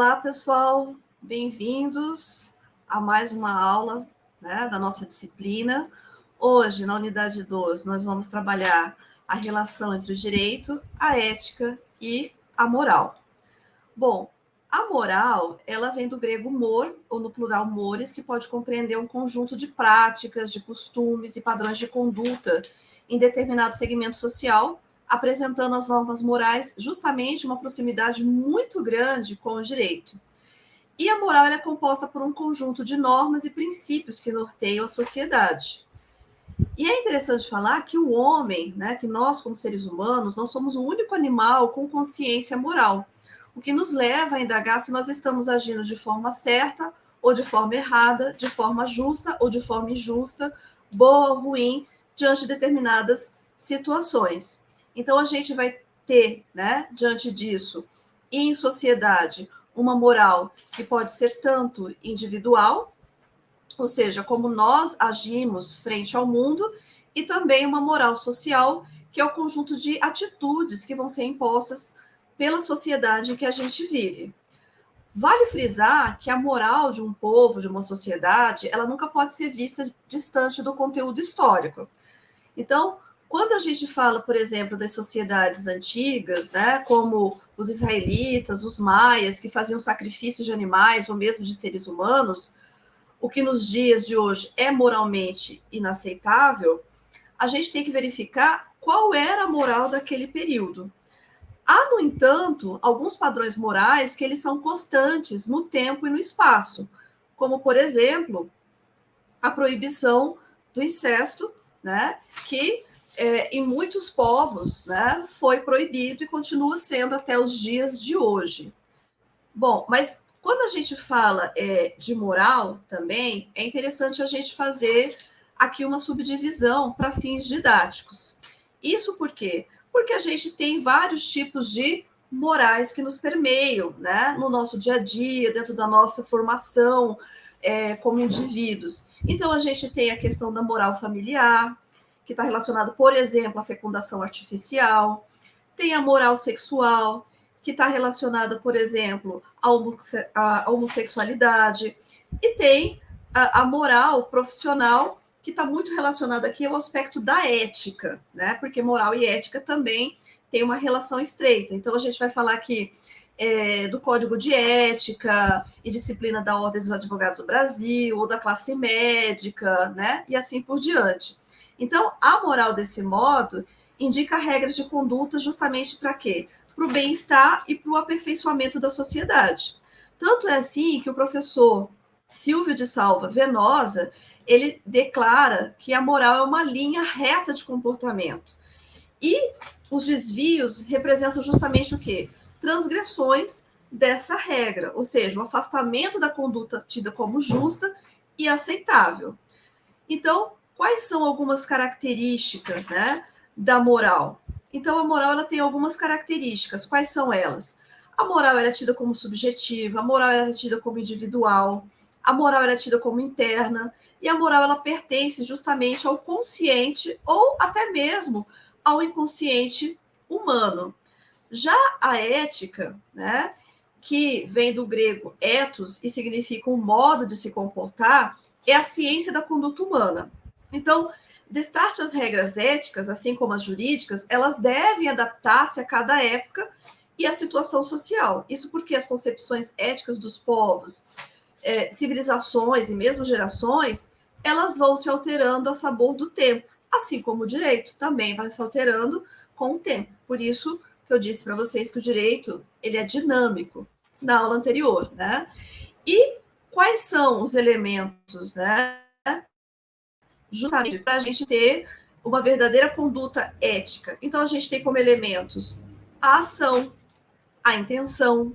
Olá, pessoal, bem-vindos a mais uma aula né, da nossa disciplina. Hoje, na unidade 12, nós vamos trabalhar a relação entre o direito, a ética e a moral. Bom, a moral, ela vem do grego mor, ou no plural mores, que pode compreender um conjunto de práticas, de costumes e padrões de conduta em determinado segmento social, apresentando as normas morais justamente uma proximidade muito grande com o direito. E a moral é composta por um conjunto de normas e princípios que norteiam a sociedade. E é interessante falar que o homem, né, que nós como seres humanos, nós somos o único animal com consciência moral, o que nos leva a indagar se nós estamos agindo de forma certa ou de forma errada, de forma justa ou de forma injusta, boa ou ruim, diante de determinadas situações. Então, a gente vai ter, né, diante disso, em sociedade, uma moral que pode ser tanto individual, ou seja, como nós agimos frente ao mundo, e também uma moral social, que é o conjunto de atitudes que vão ser impostas pela sociedade em que a gente vive. Vale frisar que a moral de um povo, de uma sociedade, ela nunca pode ser vista distante do conteúdo histórico. Então, quando a gente fala, por exemplo, das sociedades antigas, né, como os israelitas, os maias, que faziam sacrifícios de animais ou mesmo de seres humanos, o que nos dias de hoje é moralmente inaceitável, a gente tem que verificar qual era a moral daquele período. Há, no entanto, alguns padrões morais que eles são constantes no tempo e no espaço, como, por exemplo, a proibição do incesto, né, que é, em muitos povos né, foi proibido e continua sendo até os dias de hoje. Bom, mas quando a gente fala é, de moral também, é interessante a gente fazer aqui uma subdivisão para fins didáticos. Isso por quê? Porque a gente tem vários tipos de morais que nos permeiam né, no nosso dia a dia, dentro da nossa formação é, como indivíduos. Então, a gente tem a questão da moral familiar, que está relacionado, por exemplo, à fecundação artificial, tem a moral sexual, que está relacionada, por exemplo, à homossexualidade, e tem a, moral profissional, que está muito relacionada aqui ao aspecto da ética, né? Porque moral e ética também tem uma relação estreita. Então, a gente vai falar aqui é, do Código de Ética e Disciplina da Ordem dos Advogados do Brasil, ou da classe médica, né? E assim por diante. Então, a moral desse modo indica regras de conduta justamente para quê? Para o bem-estar e para o aperfeiçoamento da sociedade. Tanto é assim que o professor Silvio de Salva Venosa, ele declara que a moral é uma linha reta de comportamento. E os desvios representam justamente o quê? Transgressões dessa regra, ou seja, o afastamento da conduta tida como justa e aceitável. Então, quais são algumas características né, da moral? Então, a moral ela tem algumas características. Quais são elas? A moral é tida como subjetiva, a moral é tida como individual, a moral é tida como interna, e a moral ela pertence justamente ao consciente ou até mesmo ao inconsciente humano. Já a ética, né, que vem do grego ethos e significa um modo de se comportar, é a ciência da conduta humana. Então, destarte as regras éticas, assim como as jurídicas, elas devem adaptar-se a cada época e a situação social. Isso porque as concepções éticas dos povos, é, civilizações e mesmo gerações, elas vão se alterando a sabor do tempo, assim como o direito também vai se alterando com o tempo. Por isso que eu disse para vocês que o direito ele é dinâmico na aula anterior, né? E quais são os elementos, né? Justamente para a gente ter uma verdadeira conduta ética. Então, a gente tem como elementos a ação, a intenção,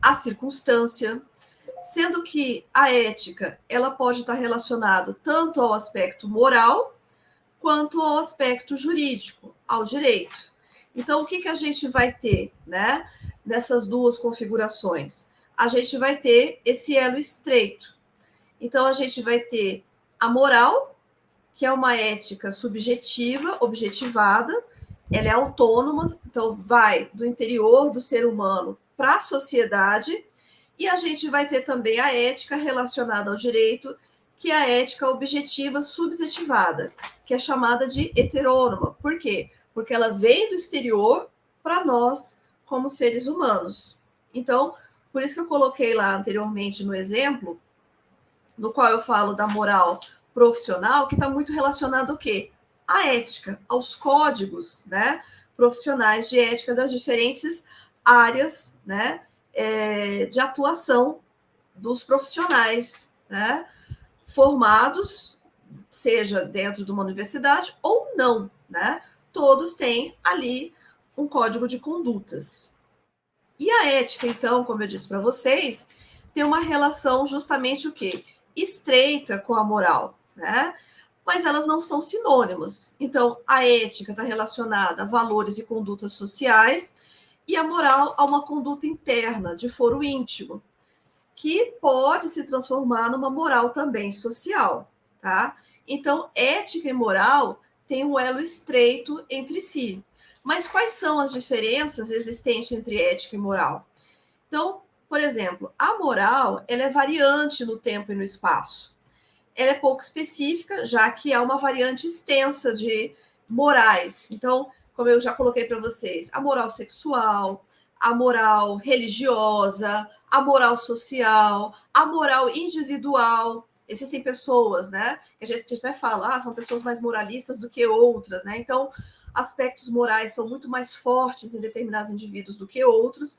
a circunstância, sendo que a ética ela pode estar relacionada tanto ao aspecto moral quanto ao aspecto jurídico, ao direito. Então, o que, que a gente vai ter né, nessas duas configurações? A gente vai ter esse elo estreito. Então, a gente vai ter a moral, que é uma ética subjetiva, objetivada, ela é autônoma, então vai do interior do ser humano para a sociedade, E a gente vai ter também a ética relacionada ao direito, que é a ética objetiva subjetivada, que é chamada de heterônoma. Por quê? Porque ela vem do exterior para nós, como seres humanos. Então, por isso que eu coloquei lá anteriormente no exemplo, no qual eu falo da moral profissional, que está muito relacionado ao quê? À ética, aos códigos né, profissionais de ética das diferentes áreas né, é, de atuação dos profissionais né, formados, seja dentro de uma universidade ou não. Né? Todos têm ali um código de condutas. E a ética, então, como eu disse para vocês, tem uma relação justamente o quê? Estreita com a moral, né? Mas elas não são sinônimos. Então, a ética está relacionada a valores e condutas sociais e a moral a uma conduta interna, de foro íntimo, que pode se transformar numa moral também social, tá? Então, ética e moral têm um elo estreito entre si. Mas quais são as diferenças existentes entre ética e moral? Então, por exemplo, a moral ela é variante no tempo e no espaço. Ela é pouco específica, já que há uma variante extensa de morais. Então, como eu já coloquei para vocês, a moral sexual, a moral religiosa, a moral social, a moral individual. Existem pessoas, né? Que a gente até fala, ah, são pessoas mais moralistas do que outras, né? Então, aspectos morais são muito mais fortes em determinados indivíduos do que outros,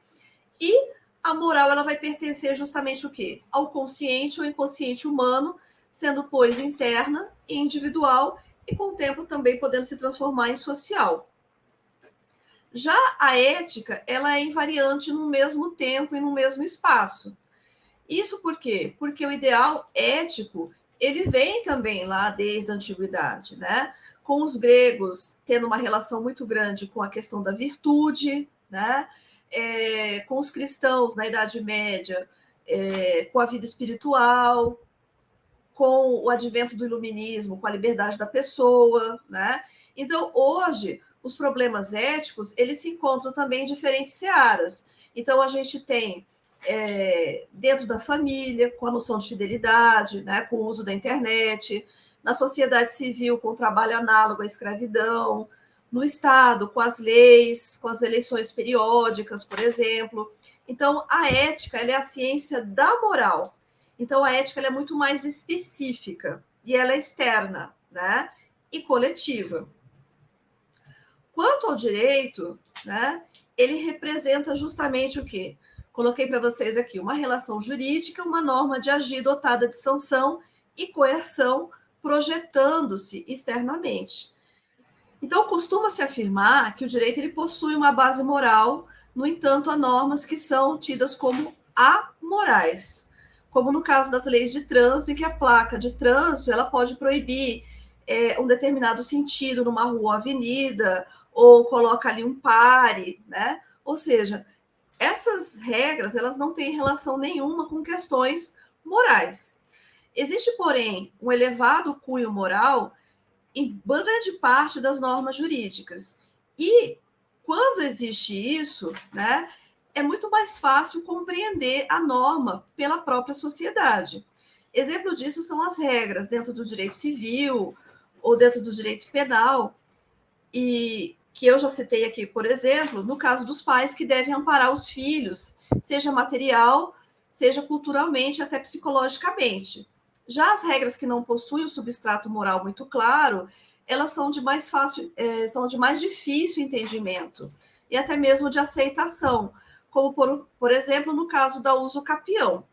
e a moral ela vai pertencer justamente o quê? Ao consciente ou inconsciente humano, sendo pois interna e individual e com o tempo também podendo se transformar em social. Já a ética, ela é invariante no mesmo tempo e no mesmo espaço. Isso por quê? Porque o ideal ético, ele vem também lá desde a antiguidade, né? com os gregos tendo uma relação muito grande com a questão da virtude, né? É, com os cristãos na Idade Média, é, com a vida espiritual, com o advento do iluminismo, com a liberdade da pessoa, né? Então, hoje, os problemas éticos, eles se encontram também em diferentes searas. Então, a gente tem é, dentro da família, com a noção de fidelidade, né, com o uso da internet, na sociedade civil, com o trabalho análogo à escravidão, no Estado, com as leis, com as eleições periódicas, por exemplo. Então, a ética é a ciência da moral. Então, a ética é muito mais específica e ela é externa né? e coletiva. Quanto ao direito, né, ele representa justamente o quê? Coloquei para vocês aqui uma relação jurídica, uma norma de agir dotada de sanção e coerção projetando-se externamente. Então, costuma-se afirmar que o direito ele possui uma base moral, no entanto, há normas que são tidas como amorais, como no caso das leis de trânsito, em que a placa de trânsito ela pode proibir é, um determinado sentido numa rua ou avenida, ou coloca ali um pare, né? Ou seja, essas regras elas não têm relação nenhuma com questões morais. Existe, porém, um elevado cunho moral em grande parte das normas jurídicas. E quando existe isso, né, é muito mais fácil compreender a norma pela própria sociedade. Exemplo disso são as regras dentro do direito civil ou dentro do direito penal, e que eu já citei aqui, por exemplo, no caso dos pais que devem amparar os filhos, seja material, seja culturalmente, até psicologicamente. Já as regras que não possuem o substrato moral muito claro, elas são de mais fácil, é, são de mais difícil entendimento e até mesmo de aceitação, como por, por exemplo no caso da uso capião.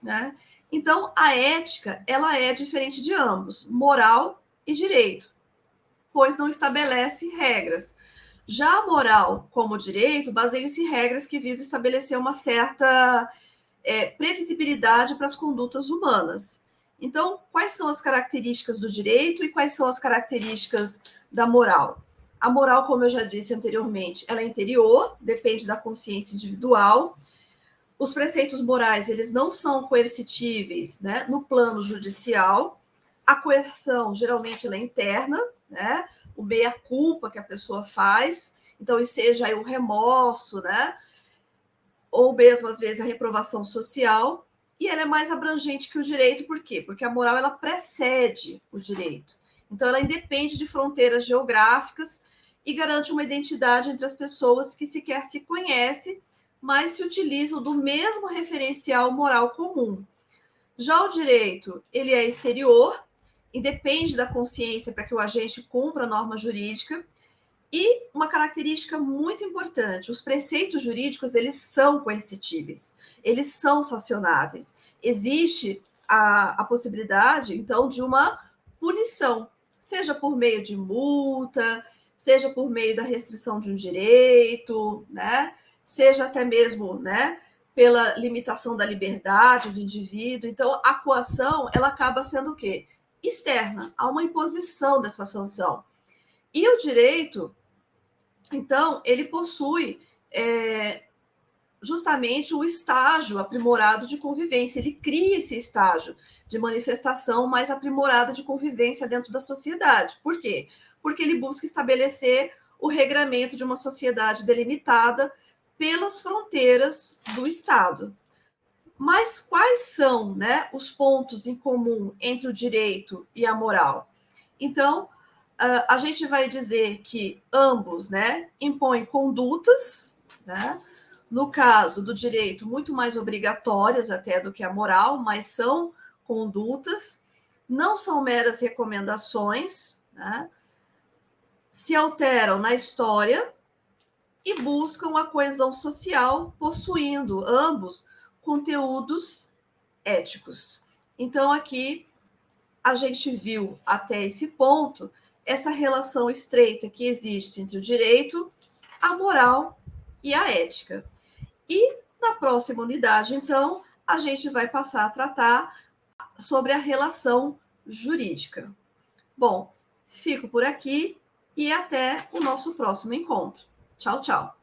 Né? Então, a ética ela é diferente de ambos, moral e direito, pois não estabelece regras. Já a moral, como direito, baseiam-se em regras que visam estabelecer uma certa é, previsibilidade para as condutas humanas. Então, quais são as características do direito e quais são as características da moral? A moral, como eu já disse anteriormente, ela é interior, depende da consciência individual. Os preceitos morais, eles não são coercitíveis né, no plano judicial. A coerção, geralmente, ela é interna, né? O meia-culpa que a pessoa faz. Então, e seja o remorso, né? ou mesmo às vezes a reprovação social, e ela é mais abrangente que o direito, por quê? Porque a moral ela precede o direito. Então ela independe de fronteiras geográficas e garante uma identidade entre as pessoas que sequer se conhecem, mas se utilizam do mesmo referencial moral comum. Já o direito, ele é exterior e depende da consciência para que o agente cumpra a norma jurídica, e uma característica muito importante, os preceitos jurídicos, eles são coercitíveis, eles são sancionáveis. Existe a, a possibilidade, então, de uma punição, seja por meio de multa, seja por meio da restrição de um direito, né? seja até mesmo né, pela limitação da liberdade do indivíduo. Então, a coação, ela acaba sendo o quê? Externa, há uma imposição dessa sanção. E o direito, então, ele possui é, justamente o estágio aprimorado de convivência. Ele cria esse estágio de manifestação mais aprimorada de convivência dentro da sociedade. Por quê? Porque ele busca estabelecer o regramento de uma sociedade delimitada pelas fronteiras do Estado. Mas quais são né, os pontos em comum entre o direito e a moral? Então, uh, a gente vai dizer que ambos né, impõem condutas, né, no caso do direito, muito mais obrigatórias até do que a moral, mas são condutas, não são meras recomendações, né, se alteram na história e buscam a coesão social, possuindo ambos conteúdos éticos. Então, aqui a gente viu até esse ponto essa relação estreita que existe entre o direito, a moral e a ética. E na próxima unidade, então, a gente vai passar a tratar sobre a relação jurídica. Bom, fico por aqui e até o nosso próximo encontro. Tchau, tchau.